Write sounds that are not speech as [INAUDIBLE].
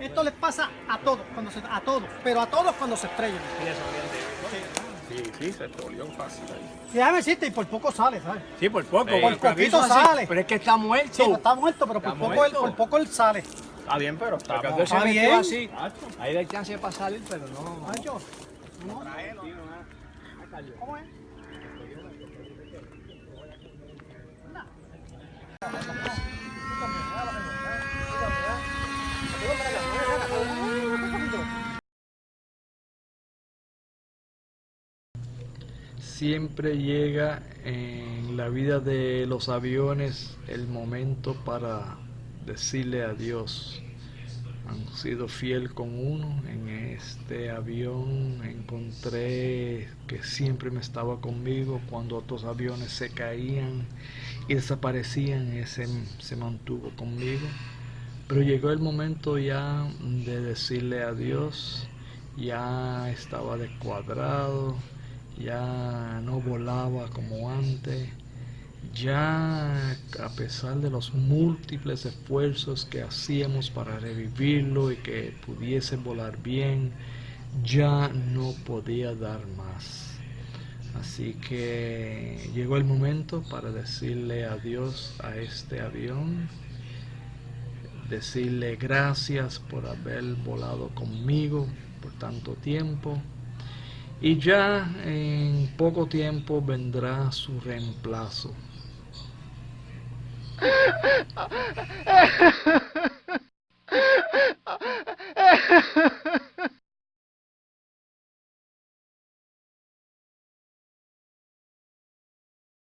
Esto les pasa a todos, cuando se, a todos, pero a todos cuando se estrellan. Sí, sí, se estroleó fácil ahí. Y déjame decirte, y por poco sale, ¿sabes? Sí, por poco. Sí, por poquito así, sale. Pero es que está muerto. Sí, no está muerto, pero por poco, él, por poco él sale. Está bien, pero está Porque Está se metió bien. así. Ahí hay chance para salir, pero no. Macho, ¿cómo es? Siempre llega en la vida de los aviones el momento para decirle adiós. Han sido fiel con uno. En este avión encontré que siempre me estaba conmigo cuando otros aviones se caían y desaparecían. Ese se mantuvo conmigo. Pero llegó el momento ya de decirle adiós. Ya estaba descuadrado no volaba como antes, ya a pesar de los múltiples esfuerzos que hacíamos para revivirlo y que pudiese volar bien, ya no podía dar más. Así que llegó el momento para decirle adiós a este avión, decirle gracias por haber volado conmigo por tanto tiempo. Y ya en poco tiempo vendrá su reemplazo. [LAUGHS]